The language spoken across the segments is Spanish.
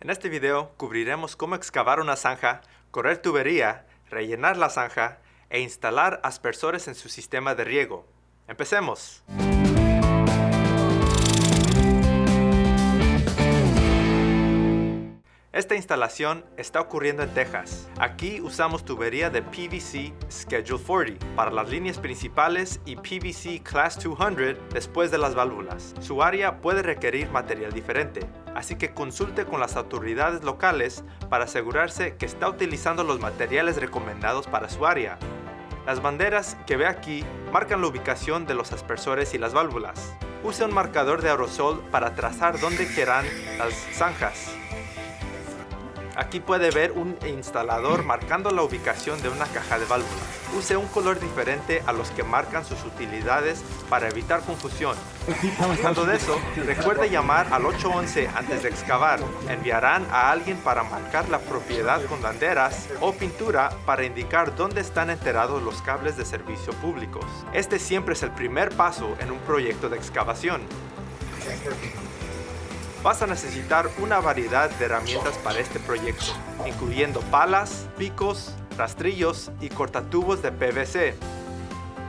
En este video cubriremos cómo excavar una zanja, correr tubería, rellenar la zanja e instalar aspersores en su sistema de riego. ¡Empecemos! Esta instalación está ocurriendo en Texas. Aquí usamos tubería de PVC Schedule 40 para las líneas principales y PVC Class 200 después de las válvulas. Su área puede requerir material diferente, así que consulte con las autoridades locales para asegurarse que está utilizando los materiales recomendados para su área. Las banderas que ve aquí marcan la ubicación de los aspersores y las válvulas. Use un marcador de aerosol para trazar dónde quieran las zanjas. Aquí puede ver un instalador marcando la ubicación de una caja de válvulas. Use un color diferente a los que marcan sus utilidades para evitar confusión. Hablando de eso, recuerde llamar al 811 antes de excavar. Enviarán a alguien para marcar la propiedad con banderas o pintura para indicar dónde están enterados los cables de servicio públicos. Este siempre es el primer paso en un proyecto de excavación. Vas a necesitar una variedad de herramientas para este proyecto, incluyendo palas, picos, rastrillos y cortatubos de PVC.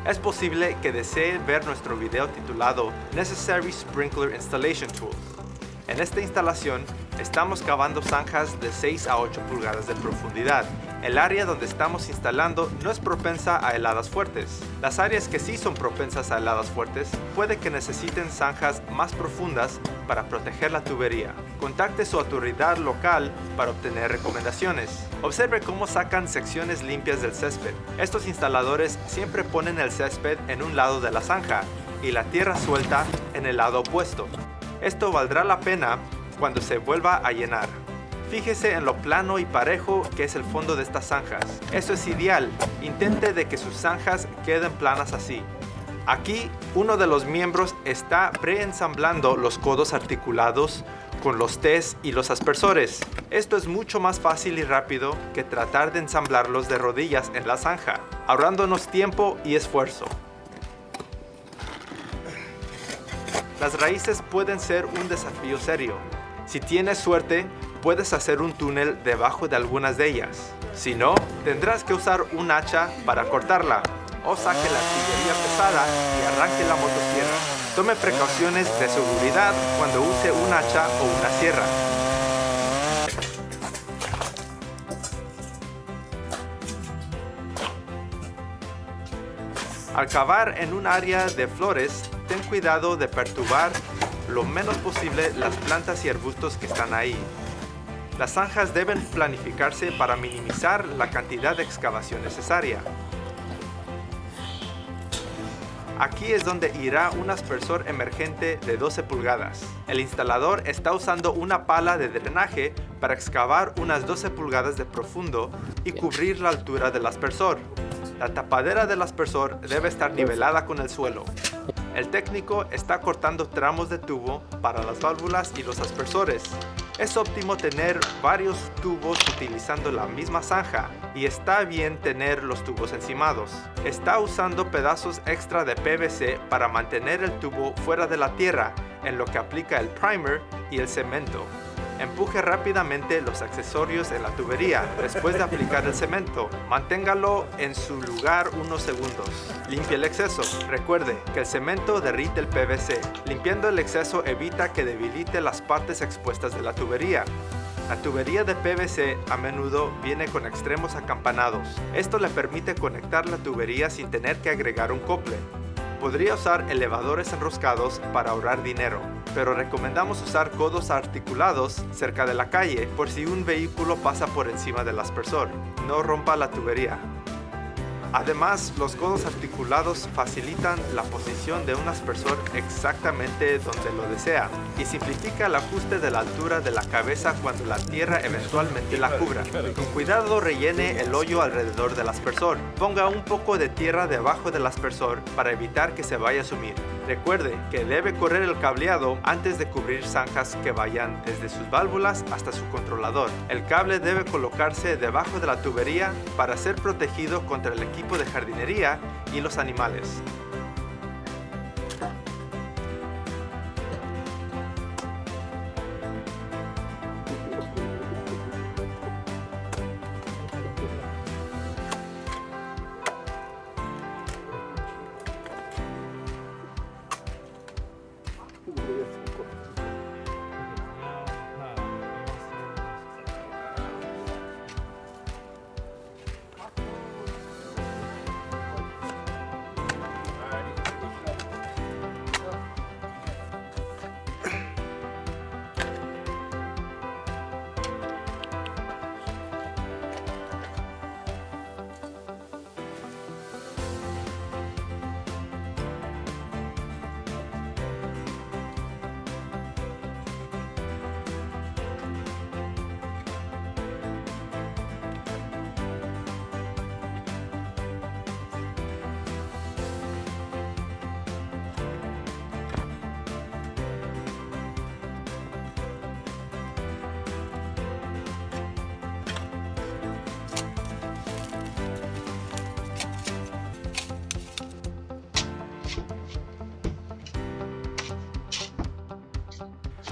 Es posible que desee ver nuestro video titulado Necessary Sprinkler Installation Tool. En esta instalación, estamos cavando zanjas de 6 a 8 pulgadas de profundidad el área donde estamos instalando no es propensa a heladas fuertes. Las áreas que sí son propensas a heladas fuertes puede que necesiten zanjas más profundas para proteger la tubería. Contacte su autoridad local para obtener recomendaciones. Observe cómo sacan secciones limpias del césped. Estos instaladores siempre ponen el césped en un lado de la zanja y la tierra suelta en el lado opuesto. Esto valdrá la pena cuando se vuelva a llenar. Fíjese en lo plano y parejo que es el fondo de estas zanjas. Eso es ideal. Intente de que sus zanjas queden planas así. Aquí, uno de los miembros está preensamblando los codos articulados con los T's y los aspersores. Esto es mucho más fácil y rápido que tratar de ensamblarlos de rodillas en la zanja, ahorrándonos tiempo y esfuerzo. Las raíces pueden ser un desafío serio. Si tienes suerte, puedes hacer un túnel debajo de algunas de ellas. Si no, tendrás que usar un hacha para cortarla o saque la artillería pesada y arranque la motosierra. Tome precauciones de seguridad cuando use un hacha o una sierra. Al cavar en un área de flores, ten cuidado de perturbar lo menos posible las plantas y arbustos que están ahí. Las zanjas deben planificarse para minimizar la cantidad de excavación necesaria. Aquí es donde irá un aspersor emergente de 12 pulgadas. El instalador está usando una pala de drenaje para excavar unas 12 pulgadas de profundo y cubrir la altura del aspersor. La tapadera del aspersor debe estar nivelada con el suelo. El técnico está cortando tramos de tubo para las válvulas y los aspersores. Es óptimo tener varios tubos utilizando la misma zanja y está bien tener los tubos encimados. Está usando pedazos extra de PVC para mantener el tubo fuera de la tierra en lo que aplica el primer y el cemento. Empuje rápidamente los accesorios en la tubería después de aplicar el cemento. Manténgalo en su lugar unos segundos. Limpie el exceso. Recuerde que el cemento derrite el PVC. Limpiando el exceso evita que debilite las partes expuestas de la tubería. La tubería de PVC a menudo viene con extremos acampanados. Esto le permite conectar la tubería sin tener que agregar un cople. Podría usar elevadores enroscados para ahorrar dinero, pero recomendamos usar codos articulados cerca de la calle por si un vehículo pasa por encima del aspersor. No rompa la tubería. Además, los codos articulados facilitan la posición de un aspersor exactamente donde lo desea y simplifica el ajuste de la altura de la cabeza cuando la tierra eventualmente la cubra. Con cuidado rellene el hoyo alrededor del aspersor. Ponga un poco de tierra debajo del aspersor para evitar que se vaya a sumir. Recuerde que debe correr el cableado antes de cubrir zanjas que vayan desde sus válvulas hasta su controlador. El cable debe colocarse debajo de la tubería para ser protegido contra el equipo de jardinería y los animales.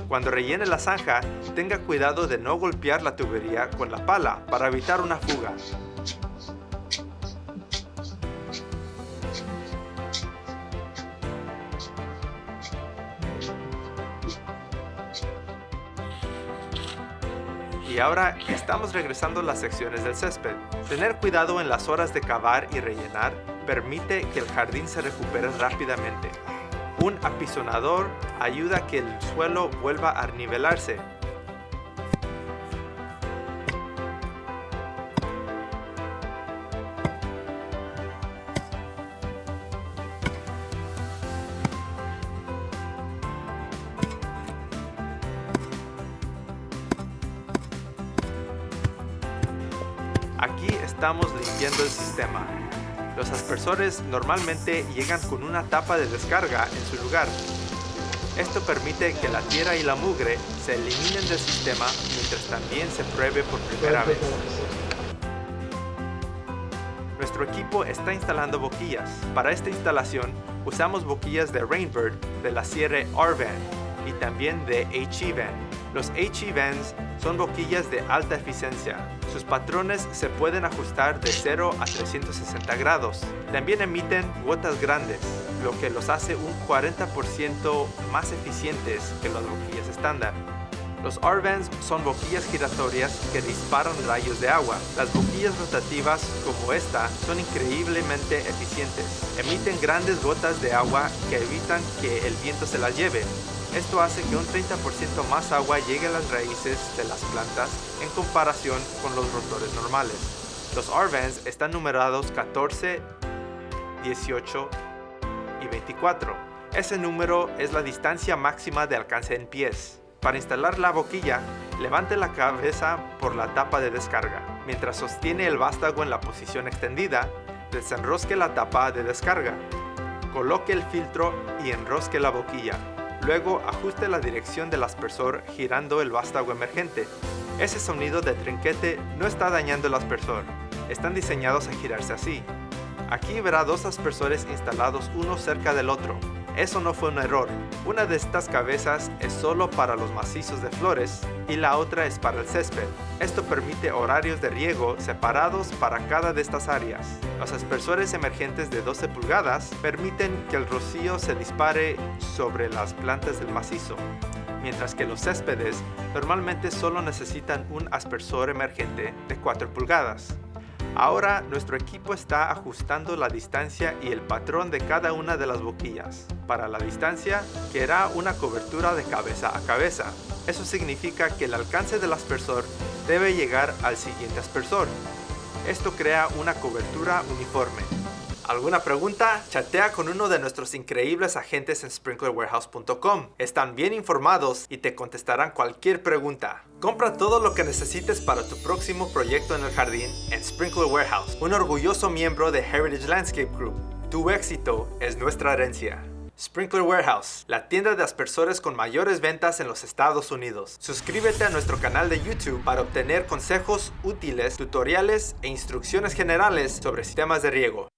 Cuando rellene la zanja, tenga cuidado de no golpear la tubería con la pala para evitar una fuga. Y ahora estamos regresando a las secciones del césped. Tener cuidado en las horas de cavar y rellenar permite que el jardín se recupere rápidamente. Un apisonador ayuda a que el suelo vuelva a nivelarse Aquí estamos limpiando el sistema. Los aspersores normalmente llegan con una tapa de descarga en su lugar. Esto permite que la tierra y la mugre se eliminen del sistema mientras también se pruebe por primera vez. Nuestro equipo está instalando boquillas. Para esta instalación usamos boquillas de Rainbird de la serie R-Van y también de HE-Van. Los HE-Vans son boquillas de alta eficiencia. Sus patrones se pueden ajustar de 0 a 360 grados. También emiten gotas grandes, lo que los hace un 40% más eficientes que las boquillas estándar. Los R-Vans son boquillas giratorias que disparan rayos de agua. Las boquillas rotativas como esta son increíblemente eficientes. Emiten grandes gotas de agua que evitan que el viento se las lleve. Esto hace que un 30% más agua llegue a las raíces de las plantas en comparación con los rotores normales. Los R-Vans están numerados 14, 18 y 24. Ese número es la distancia máxima de alcance en pies. Para instalar la boquilla, levante la cabeza por la tapa de descarga. Mientras sostiene el vástago en la posición extendida, desenrosque la tapa de descarga. Coloque el filtro y enrosque la boquilla. Luego ajuste la dirección del aspersor girando el vástago emergente. Ese sonido de trinquete no está dañando el aspersor. Están diseñados a girarse así. Aquí verá dos aspersores instalados uno cerca del otro. Eso no fue un error. Una de estas cabezas es solo para los macizos de flores y la otra es para el césped. Esto permite horarios de riego separados para cada de estas áreas. Los aspersores emergentes de 12 pulgadas permiten que el rocío se dispare sobre las plantas del macizo, mientras que los céspedes normalmente solo necesitan un aspersor emergente de 4 pulgadas. Ahora nuestro equipo está ajustando la distancia y el patrón de cada una de las boquillas. Para la distancia, querrá una cobertura de cabeza a cabeza. Eso significa que el alcance del aspersor debe llegar al siguiente aspersor. Esto crea una cobertura uniforme. ¿Alguna pregunta? Chatea con uno de nuestros increíbles agentes en sprinklerwarehouse.com. Están bien informados y te contestarán cualquier pregunta. Compra todo lo que necesites para tu próximo proyecto en el jardín en Sprinkler Warehouse, un orgulloso miembro de Heritage Landscape Group. Tu éxito es nuestra herencia. Sprinkler Warehouse, la tienda de aspersores con mayores ventas en los Estados Unidos. Suscríbete a nuestro canal de YouTube para obtener consejos útiles, tutoriales e instrucciones generales sobre sistemas de riego.